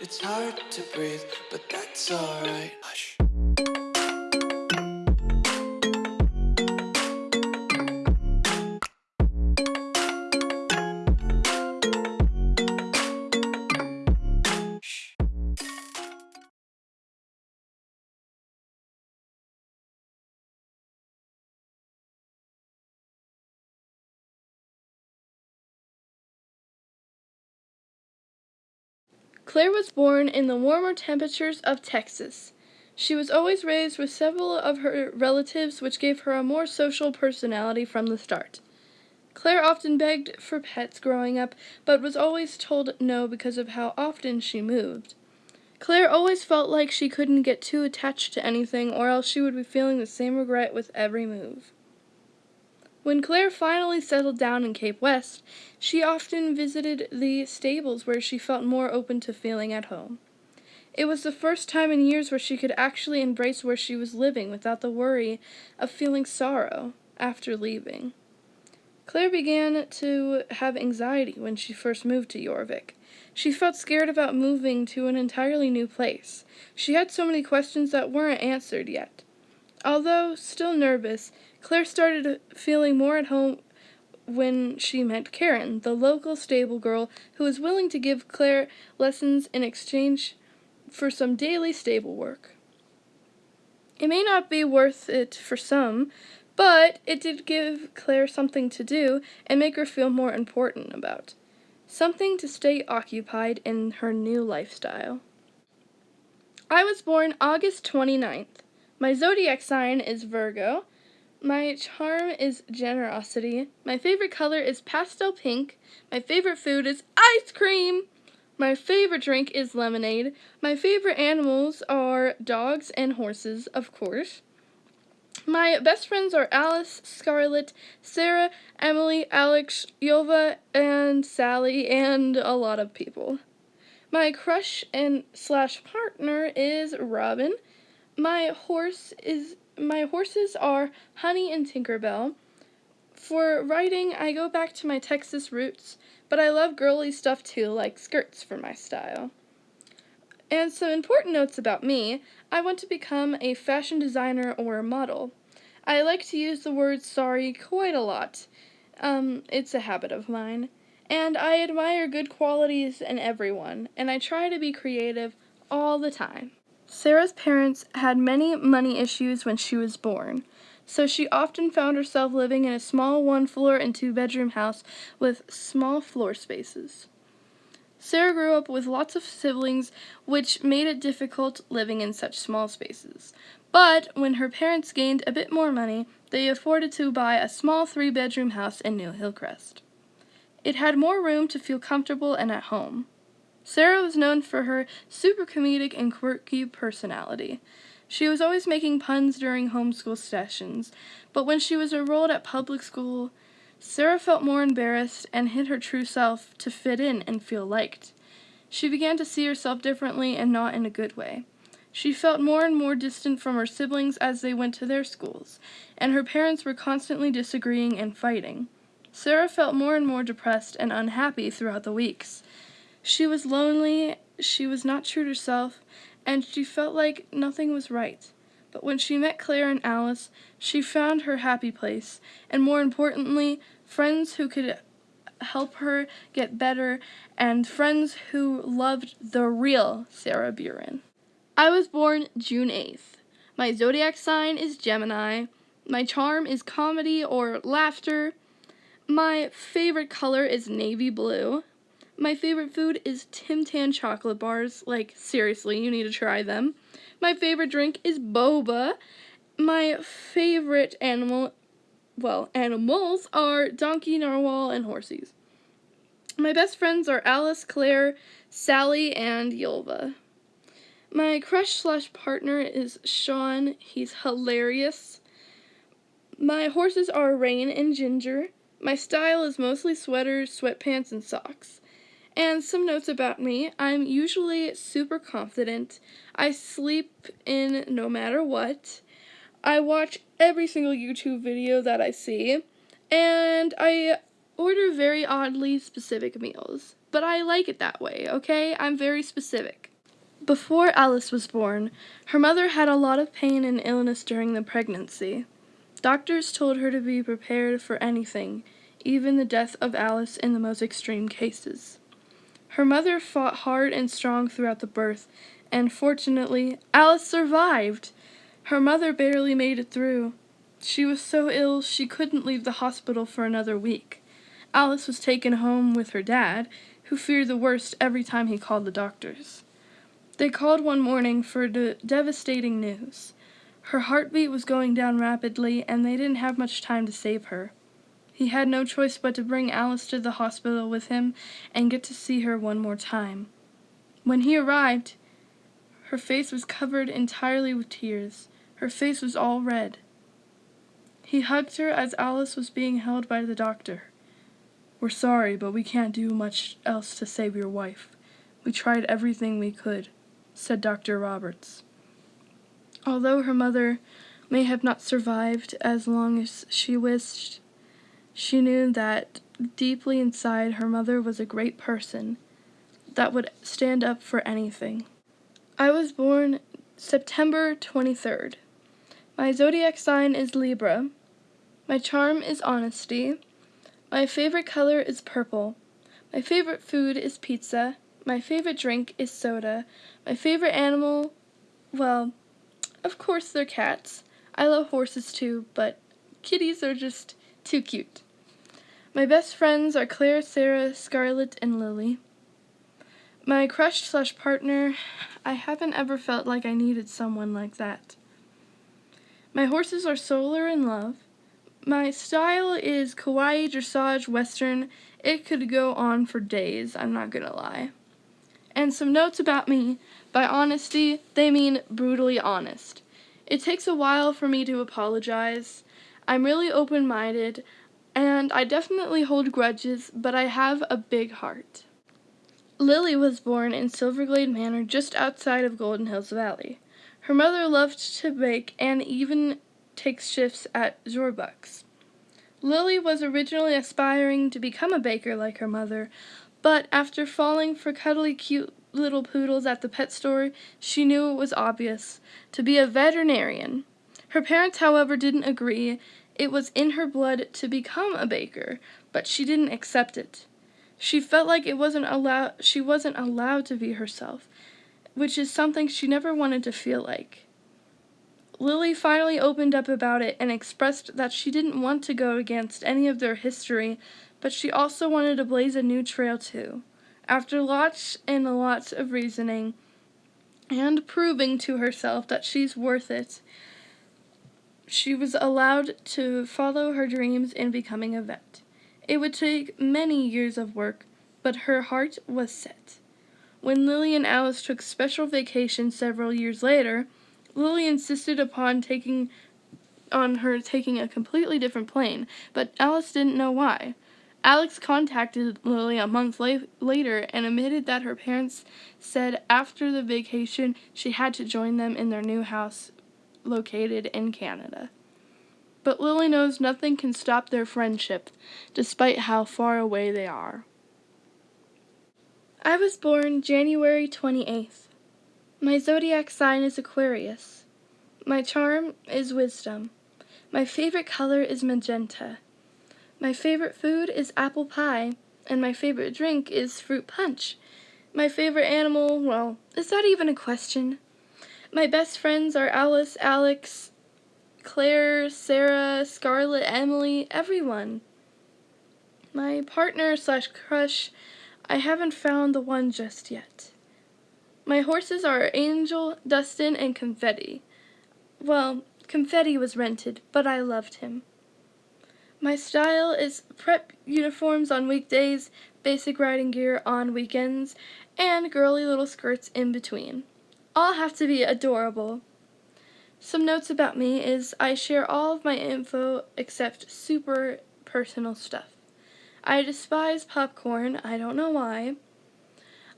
It's hard to breathe, but that's alright. Hush. Claire was born in the warmer temperatures of Texas. She was always raised with several of her relatives, which gave her a more social personality from the start. Claire often begged for pets growing up, but was always told no because of how often she moved. Claire always felt like she couldn't get too attached to anything, or else she would be feeling the same regret with every move. When Claire finally settled down in Cape West, she often visited the stables where she felt more open to feeling at home. It was the first time in years where she could actually embrace where she was living without the worry of feeling sorrow after leaving. Claire began to have anxiety when she first moved to Jorvik. She felt scared about moving to an entirely new place. She had so many questions that weren't answered yet. Although still nervous, Claire started feeling more at home when she met Karen, the local stable girl who was willing to give Claire lessons in exchange for some daily stable work. It may not be worth it for some, but it did give Claire something to do and make her feel more important about. Something to stay occupied in her new lifestyle. I was born August 29th. My zodiac sign is Virgo. My charm is generosity. My favorite color is pastel pink. My favorite food is ice cream. My favorite drink is lemonade. My favorite animals are dogs and horses, of course. My best friends are Alice, Scarlett, Sarah, Emily, Alex, Yova, and Sally, and a lot of people. My crush and slash partner is Robin. My horse is my horses are Honey and Tinkerbell. For writing, I go back to my Texas roots, but I love girly stuff too, like skirts for my style. And some important notes about me I want to become a fashion designer or a model. I like to use the word sorry quite a lot. Um, it's a habit of mine. And I admire good qualities in everyone, and I try to be creative all the time. Sarah's parents had many money issues when she was born, so she often found herself living in a small one floor and two bedroom house with small floor spaces. Sarah grew up with lots of siblings, which made it difficult living in such small spaces. But when her parents gained a bit more money, they afforded to buy a small three bedroom house in New Hillcrest. It had more room to feel comfortable and at home. Sarah was known for her super comedic and quirky personality. She was always making puns during homeschool sessions, but when she was enrolled at public school, Sarah felt more embarrassed and hid her true self to fit in and feel liked. She began to see herself differently and not in a good way. She felt more and more distant from her siblings as they went to their schools, and her parents were constantly disagreeing and fighting. Sarah felt more and more depressed and unhappy throughout the weeks. She was lonely, she was not true to herself, and she felt like nothing was right. But when she met Claire and Alice, she found her happy place, and more importantly, friends who could help her get better, and friends who loved the real Sarah Buren. I was born June 8th. My zodiac sign is Gemini. My charm is comedy or laughter. My favorite color is navy blue. My favorite food is Tim Tam chocolate bars. Like, seriously, you need to try them. My favorite drink is boba. My favorite animal, well, animals are donkey, narwhal, and horses. My best friends are Alice, Claire, Sally, and Yulva. My crush slash partner is Sean. He's hilarious. My horses are Rain and Ginger. My style is mostly sweaters, sweatpants, and socks. And some notes about me I'm usually super confident. I sleep in no matter what. I watch every single YouTube video that I see. And I order very oddly specific meals. but I like it that way, okay? I'm very specific. Before Alice was born, her mother had a lot of pain and illness during the pregnancy. Doctors told her to be prepared for anything, even the death of Alice in the most extreme cases. Her mother fought hard and strong throughout the birth, and fortunately, Alice survived. Her mother barely made it through. She was so ill she couldn't leave the hospital for another week. Alice was taken home with her dad, who feared the worst every time he called the doctors. They called one morning for de- devastating news. Her heartbeat was going down rapidly, and they didn't have much time to save her. He had no choice but to bring Alice to the hospital with him and get to see her one more time. When he arrived, her face was covered entirely with tears. Her face was all red. He hugged her as Alice was being held by the doctor. We're sorry, but we can't do much else to save your wife. We tried everything we could, said Dr. Roberts. Although her mother may have not survived as long as she wished, she knew that deeply inside her mother was a great person that would stand up for anything. I was born September 23rd. My zodiac sign is Libra. My charm is honesty. My favorite color is purple. My favorite food is pizza. My favorite drink is soda. My favorite animal, well, of course they're cats. I love horses too, but kitties are just too cute. My best friends are Claire, Sarah, Scarlett, and Lily. My crush slash partner, I haven't ever felt like I needed someone like that. My horses are Solar and Love. My style is kawaii, dressage, western. It could go on for days, I'm not gonna lie. And some notes about me. By honesty, they mean brutally honest. It takes a while for me to apologize. I'm really open minded, and I definitely hold grudges, but I have a big heart. Lily was born in Silverglade Manor just outside of Golden Hills Valley. Her mother loved to bake and even takes shifts at Jorbucks. Lily was originally aspiring to become a baker like her mother, but after falling for cuddly cute little poodles at the pet store, she knew it was obvious to be a veterinarian. Her parents, however, didn't agree. It was in her blood to become a baker, but she didn't accept it. She felt like it wasn't allowed she wasn't allowed to be herself, which is something she never wanted to feel like. Lily finally opened up about it and expressed that she didn't want to go against any of their history, but she also wanted to blaze a new trail too. After lots and lots of reasoning and proving to herself that she's worth it, she was allowed to follow her dreams in becoming a vet. It would take many years of work, but her heart was set. When Lily and Alice took special vacation several years later, Lily insisted upon taking on her taking a completely different plane, but Alice didn't know why. Alex contacted Lily a month la- later and admitted that her parents said after the vacation she had to join them in their new house located in Canada. But Lily knows nothing can stop their friendship, despite how far away they are. I was born January 28th. My zodiac sign is Aquarius. My charm is wisdom. My favorite color is magenta. My favorite food is apple pie, and my favorite drink is fruit punch. My favorite animal, well, is that even a question? My best friends are Alice, Alex, Claire, Sarah, Scarlett, Emily, everyone. My partner slash crush, I haven't found the one just yet. My horses are Angel, Dustin, and Confetti. Well, Confetti was rented, but I loved him. My style is prep uniforms on weekdays, basic riding gear on weekends, and girly little skirts in between. All have to be adorable. Some notes about me is I share all of my info except super personal stuff. I despise popcorn, I don't know why.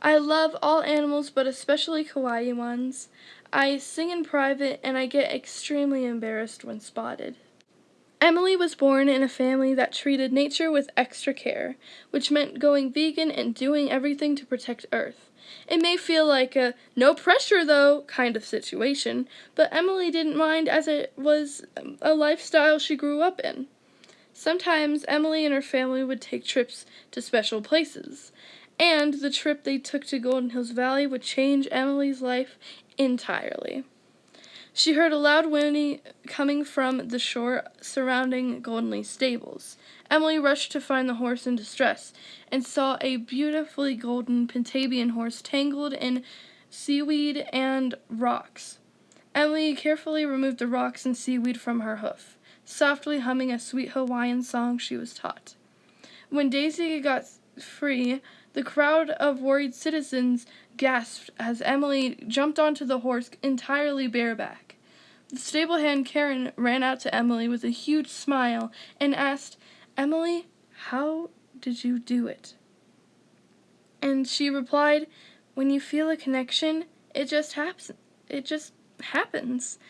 I love all animals but especially kawaii ones. I sing in private and I get extremely embarrassed when spotted. Emily was born in a family that treated nature with extra care, which meant going vegan and doing everything to protect Earth. It may feel like a no pressure though kind of situation, but Emily didn't mind as it was a lifestyle she grew up in. Sometimes Emily and her family would take trips to special places, and the trip they took to Golden Hills Valley would change Emily's life entirely. She heard a loud whinny coming from the shore surrounding Goldenley stables. Emily rushed to find the horse in distress and saw a beautifully golden Pentavian horse tangled in seaweed and rocks. Emily carefully removed the rocks and seaweed from her hoof, softly humming a sweet Hawaiian song she was taught. When Daisy got free, the crowd of worried citizens gasped as Emily jumped onto the horse entirely bareback. The stable hand Karen ran out to Emily with a huge smile and asked, Emily, how did you do it? And she replied, When you feel a connection, it just happens. It just happens.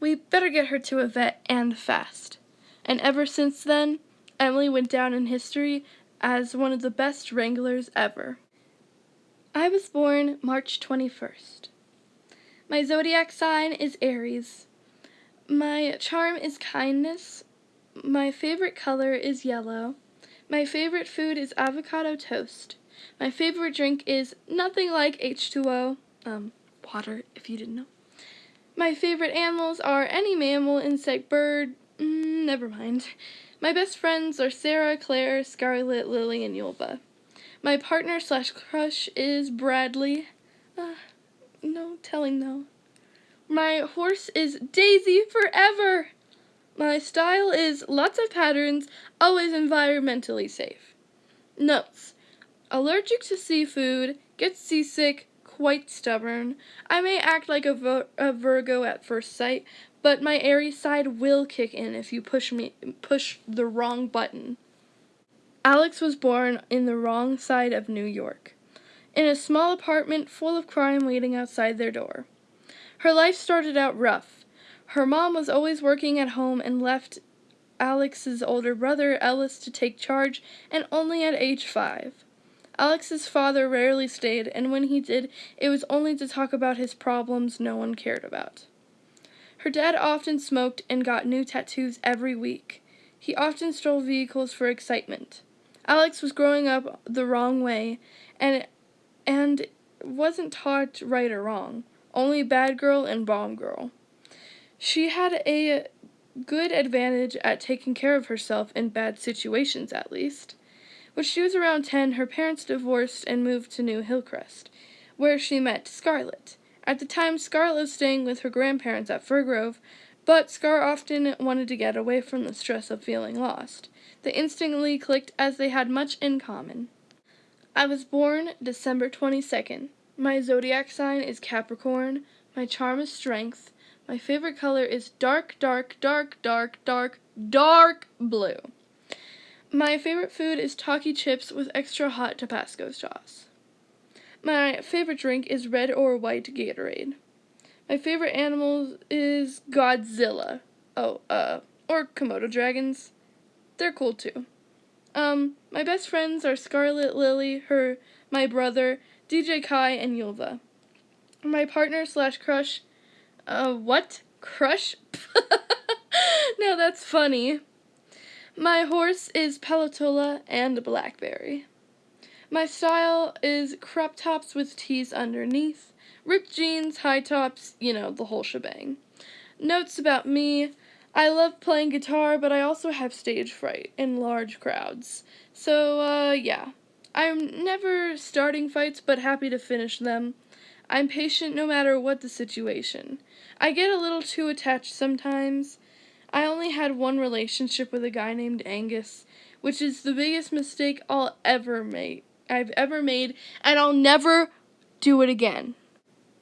We better get her to a vet and fast. And ever since then, Emily went down in history as one of the best wranglers ever. I was born March 21st. My zodiac sign is Aries. My charm is kindness. My favorite color is yellow. My favorite food is avocado toast. My favorite drink is nothing like H2O, um, water, if you didn't know. My favorite animals are any mammal, insect, bird, mm, never mind. My best friends are Sarah, Claire, Scarlet, Lily, and Yulba. My partner slash crush is Bradley. Uh, no telling though. My horse is Daisy forever. My style is lots of patterns, always environmentally safe. Notes. Allergic to seafood, gets seasick, quite stubborn. I may act like a, a Virgo at first sight, but my Aries side will kick in if you push me push the wrong button. Alex was born in the wrong side of New York in a small apartment full of crime waiting outside their door. Her life started out rough. Her mom was always working at home and left Alex's older brother, Ellis, to take charge, and only at age five. Alex's father rarely stayed, and when he did, it was only to talk about his problems no one cared about. Her dad often smoked and got new tattoos every week. He often stole vehicles for excitement. Alex was growing up the wrong way, and and wasn't taught right or wrong, only bad girl and bomb girl. She had a good advantage at taking care of herself in bad situations, at least. When she was around 10, her parents divorced and moved to New Hillcrest, where she met Scarlett. At the time, Scarlett was staying with her grandparents at Firgrove, but Scar often wanted to get away from the stress of feeling lost. They instantly clicked as they had much in common. I was born December 22nd. My zodiac sign is Capricorn. My charm is strength. My favorite color is dark, dark, dark, dark, dark, dark blue. My favorite food is Taki chips with extra hot Tabasco sauce. My favorite drink is red or white Gatorade. My favorite animal is Godzilla. Oh, uh, or Komodo dragons. They're cool too. Um, my best friends are Scarlet Lily, her, my brother, DJ Kai, and Yulva. My partner slash crush, uh, what? Crush? now that's funny. My horse is Pelatola and Blackberry. My style is crop tops with tees underneath, ripped jeans, high tops, you know, the whole shebang. Notes about me I love playing guitar, but I also have stage fright in large crowds. So, uh, yeah. I'm never starting fights, but happy to finish them. I'm patient no matter what the situation. I get a little too attached sometimes. I only had one relationship with a guy named Angus, which is the biggest mistake I'll ever make. I've ever made, and I'll never do it again.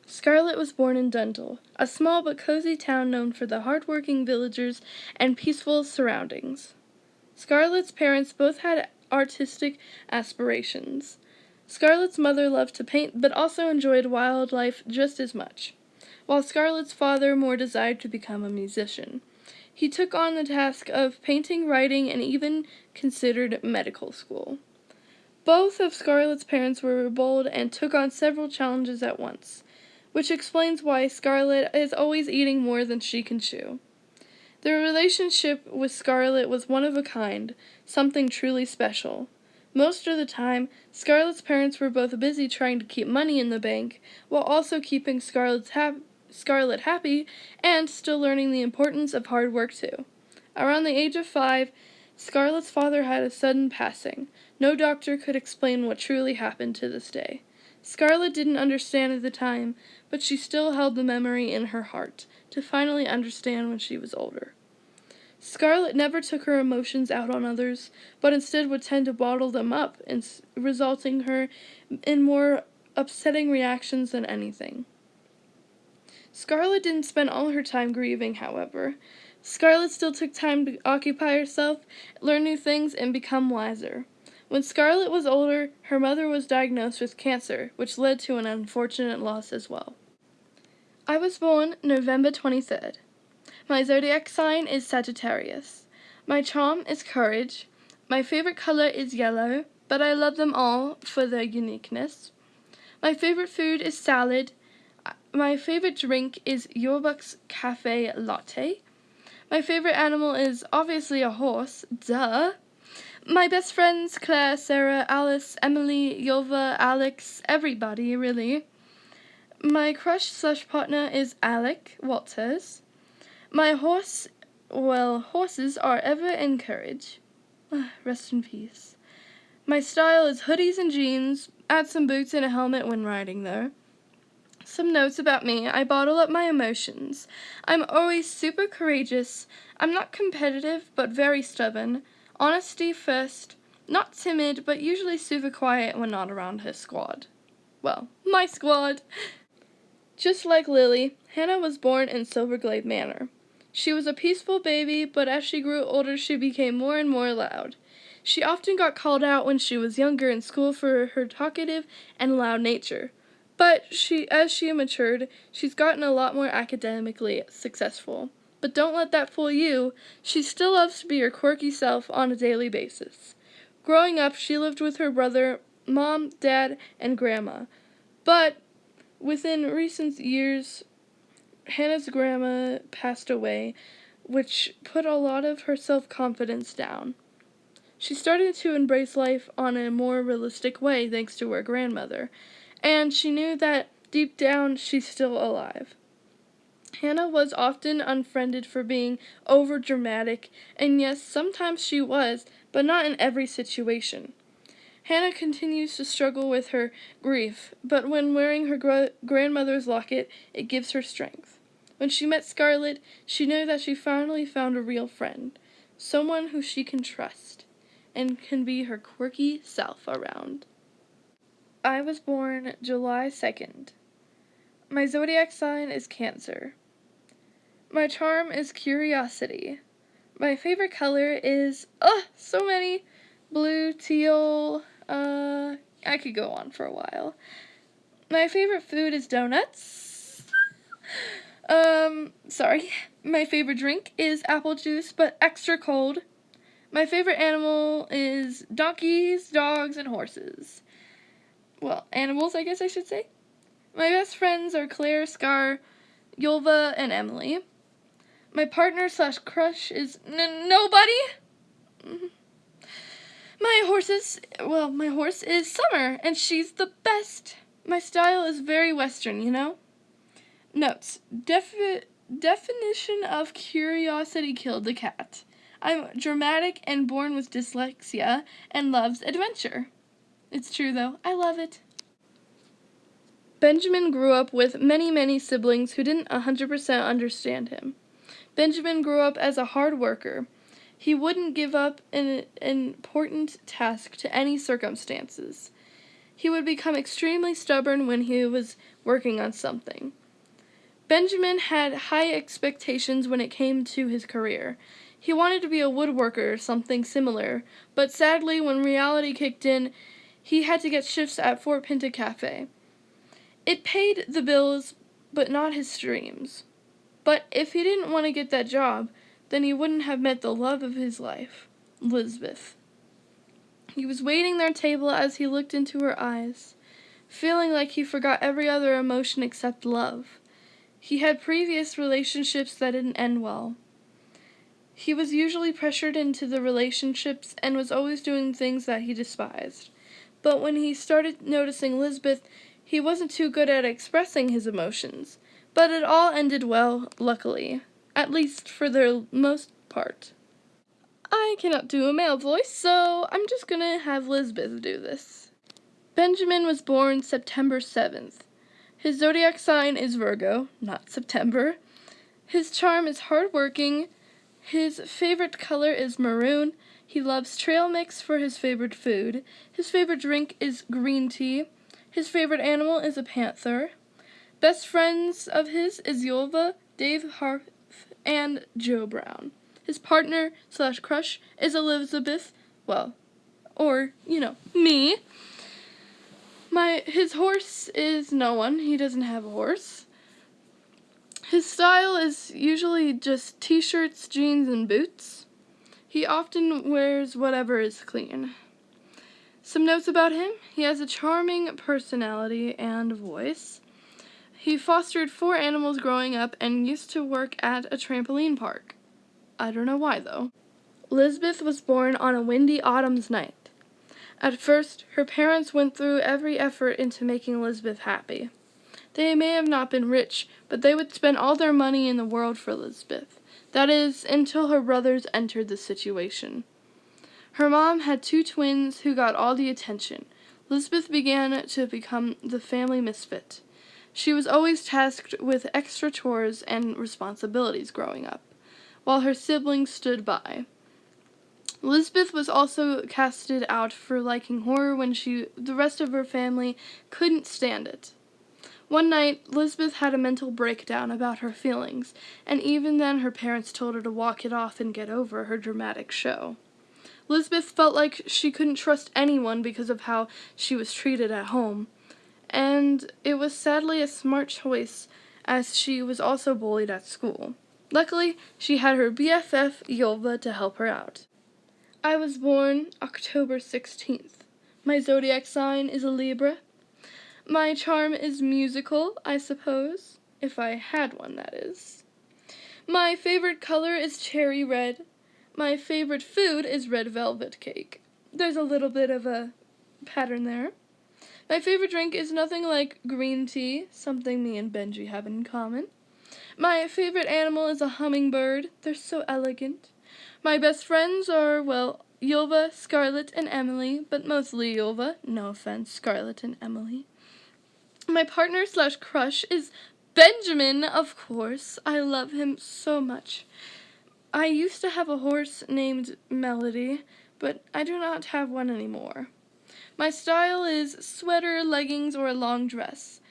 Scarlett was born in Dundull, a small but cozy town known for the hard-working villagers and peaceful surroundings. Scarlett's parents both had artistic aspirations. Scarlett's mother loved to paint but also enjoyed wildlife just as much, while Scarlett's father more desired to become a musician. he took on the task of painting, writing, and even considered medical school. Both of Scarlett's parents were bold and took on several challenges at once, which explains why Scarlett is always eating more than she can chew. Their relationship with Scarlett was one of a kind, something truly special. Most of the time, Scarlett's parents were both busy trying to keep money in the bank while also keeping Scarlett's Scarlett happy and still learning the importance of hard work too. Around the age of five, Scarlett's father had a sudden passing. No doctor could explain what truly happened to this day. Scarlett didn't understand at the time, but she still held the memory in her heart to finally understand when she was older. Scarlett never took her emotions out on others, but instead would tend to bottle them up, and resulting her in more upsetting reactions than anything. Scarlet didn't spend all her time grieving, however. Scarlet still took time to occupy herself, learn new things, and become wiser. When Scarlet was older, her mother was diagnosed with cancer, which led to an unfortunate loss as well. I was born November 23rd. My zodiac sign is Sagittarius. My charm is courage. My favorite color is yellow, but I love them all for their uniqueness. My favorite food is salad. My favorite drink is Jorbucks Cafe Latte. My favorite animal is obviously a horse, duh. My best friends, Claire, Sarah, Alice, Emily, Yova, Alex, everybody, really. My crush slash partner is Alec Walters. My horse, well, horses are ever in courage. Ah, rest in peace. My style is hoodies and jeans, add some boots and a helmet when riding though. Some notes about me. I bottle up my emotions. I'm always super courageous. I'm not competitive, but very stubborn. Honesty first. Not timid, but usually super quiet when not around her squad. Well, my squad. Just like Lily, Hannah was born in Silverglade Manor. She was a peaceful baby, but as she grew older, she became more and more loud. She often got called out when she was younger in school for her talkative and loud nature. But she as she matured, she's gotten a lot more academically successful. But don't let that fool you. She still loves to be her quirky self on a daily basis. Growing up, she lived with her brother, mom, dad, and grandma. But within recent years, Hannah's grandma passed away, which put a lot of her self confidence down. She started to embrace life on a more realistic way thanks to her grandmother, and she knew that deep down she's still alive. Hannah was often unfriended for being over dramatic, and yes, sometimes she was, but not in every situation. Hannah continues to struggle with her grief, but when wearing her gr- grandmother's locket, it gives her strength. When she met Scarlet, she knew that she finally found a real friend, someone who she can trust and can be her quirky self around. I was born July 2nd. My zodiac sign is Cancer. My charm is curiosity. My favorite color is, oh, so many blue, teal, uh, I could go on for a while. My favorite food is donuts. um, sorry. My favorite drink is apple juice, but extra cold. My favorite animal is donkeys, dogs, and horses. Well, animals, I guess I should say. My best friends are Claire, Scar, Yulva, and Emily. My partner slash crush is nobody. Mm-hmm. My horses, well, my horse is Summer, and she's the best. My style is very Western, you know? Notes. Defi- definition of curiosity killed the cat. I'm dramatic and born with dyslexia and loves adventure. It's true, though. I love it. Benjamin grew up with many, many siblings who didn't 100% understand him. Benjamin grew up as a hard worker. He wouldn't give up an, important task to any circumstances. He would become extremely stubborn when he was working on something. Benjamin had high expectations when it came to his career. He wanted to be a woodworker or something similar, but sadly, when reality kicked in, he had to get shifts at Fort Pinta Cafe. It paid the bills, but not his dreams. But if he didn't want to get that job, then he wouldn't have met the love of his life, Lisbeth. He was waiting their table as he looked into her eyes, feeling like he forgot every other emotion except love. He had previous relationships that didn't end well. He was usually pressured into the relationships and was always doing things that he despised. But when he started noticing Lisbeth, he wasn't too good at expressing his emotions. But it all ended well, luckily, at least for the most part. I cannot do a male voice, so I'm just gonna have Lisbeth do this. Benjamin was born September 7th. His zodiac sign is Virgo, not September. His charm is hardworking. His favorite color is maroon. He loves trail mix for his favorite food. His favorite drink is green tea. His favorite animal is a panther. Best friends of his is Yulva, Dave Harf, and Joe Brown. His partner slash crush is Elizabeth, well, or, you know, me. My his horse is no one. He doesn't have a horse. His style is usually just t-shirts, jeans, and boots. He often wears whatever is clean. Some notes about him. He has a charming personality and voice. He fostered four animals growing up and used to work at a trampoline park. I don't know why though. Lisbeth was born on a windy autumn's night. At first, her parents went through every effort into making Elizabeth happy. They may have not been rich, but they would spend all their money in the world for Elizabeth. That is, until her brothers entered the situation. Her mom had two twins who got all the attention. Elizabeth began to become the family misfit. She was always tasked with extra chores and responsibilities growing up, while her siblings stood by. Elizabeth was also casted out for liking horror when she the rest of her family couldn't stand it. One night, Elizabeth had a mental breakdown about her feelings, and even then her parents told her to walk it off and get over her dramatic show. Elizabeth felt like she couldn't trust anyone because of how she was treated at home, and it was sadly a smart choice as she was also bullied at school. Luckily, she had her BFF Yulva to help her out. I was born October 16th. My zodiac sign is a Libra. My charm is musical, I suppose, if I had one, that is. My favorite color is cherry red. My favorite food is red velvet cake. There's a little bit of a pattern there. My favorite drink is nothing like green tea, something me and Benji have in common. My favorite animal is a hummingbird. They're so elegant. My best friends are, well, Yulva, Scarlett, and Emily, but mostly Yulva. No offense, Scarlett and Emily. My partner slash crush is Benjamin, of course. I love him so much. I used to have a horse named Melody, but I do not have one anymore. My style is sweater, leggings, or a long dress.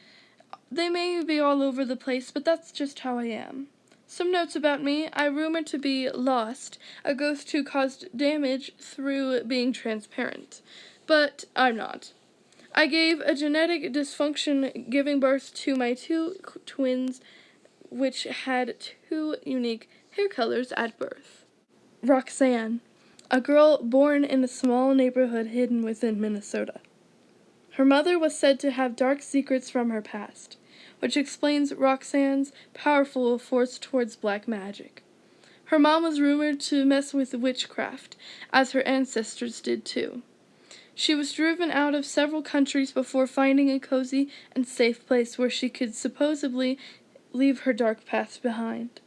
They may be all over the place, but that's just how I am. Some notes about me. I rumored to be lost, a ghost who caused damage through being transparent. But I'm not. I gave a genetic dysfunction giving birth to my two twins, which had two unique hair colors at birth. Roxanne, a girl born in a small neighborhood hidden within Minnesota. Her mother was said to have dark secrets from her past which explains Roxanne's powerful force towards black magic. Her mom was rumored to mess with witchcraft, as her ancestors did too. She was driven out of several countries before finding a cozy and safe place where she could supposedly leave her dark past behind.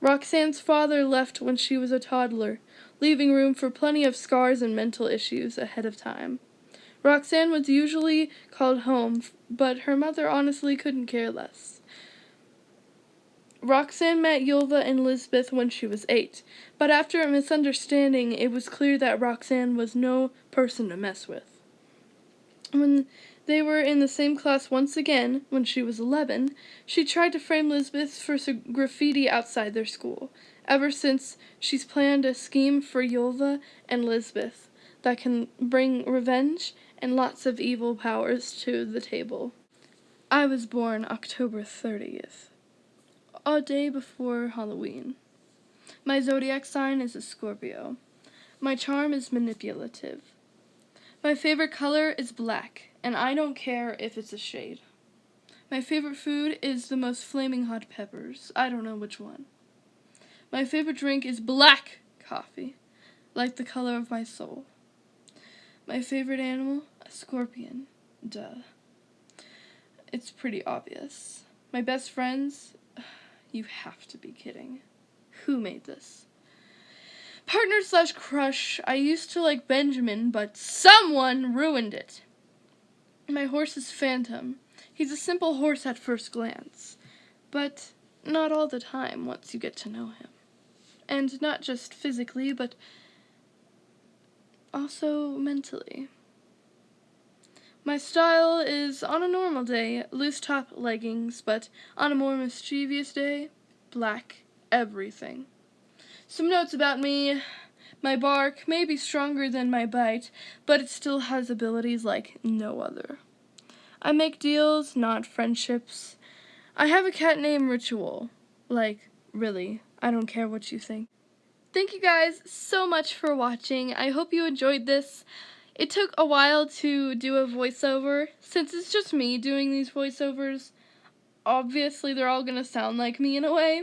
Roxanne's father left when she was a toddler, leaving room for plenty of scars and mental issues ahead of time. Roxanne was usually called home, but her mother honestly couldn't care less. Roxanne met Yulva and Lisbeth when she was eight, but after a misunderstanding, it was clear that Roxanne was no person to mess with. When they were in the same class once again, when she was 11, she tried to frame Lisbeth for graffiti outside their school. Ever since, she's planned a scheme for Yulva and Lisbeth that can bring revenge and lots of evil powers to the table. I was born October 30th, a day before Halloween. My zodiac sign is a Scorpio. My charm is manipulative. My favorite color is black, and I don't care if it's a shade. My favorite food is the most flaming hot peppers. I don't know which one. My favorite drink is black coffee, like the color of my soul. My favorite animal? A scorpion. Duh. It's pretty obvious. My best friends? You have to be kidding. Who made this? Partner slash crush. I used to like Benjamin, but someone ruined it. My horse is Phantom. He's a simple horse at first glance, but not all the time once you get to know him. And not just physically, but also mentally. My style is on a normal day, loose top leggings, but on a more mischievous day, black everything. Some notes about me. My bark may be stronger than my bite, but it still has abilities like no other. I make deals, not friendships. I have a cat named Ritual. Like, really, I don't care what you think. Thank you guys so much for watching. I hope you enjoyed this. It took a while to do a voiceover. Since it's just me doing these voiceovers, obviously they're all going to sound like me in a way.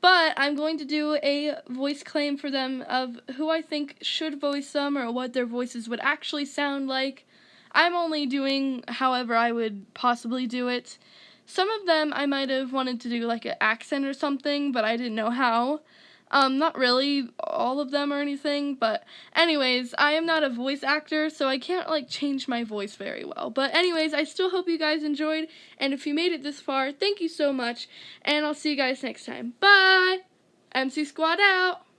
But I'm going to do a voice claim for them of who I think should voice them or what their voices would actually sound like. I'm only doing however I would possibly do it. Some of them I might have wanted to do like an accent or something, but I didn't know how. Um, not really all of them or anything, but anyways, I am not a voice actor, so I can't like change my voice very well. But anyways, I still hope you guys enjoyed, and if you made it this far, thank you so much, and I'll see you guys next time. Bye! MC Squad out!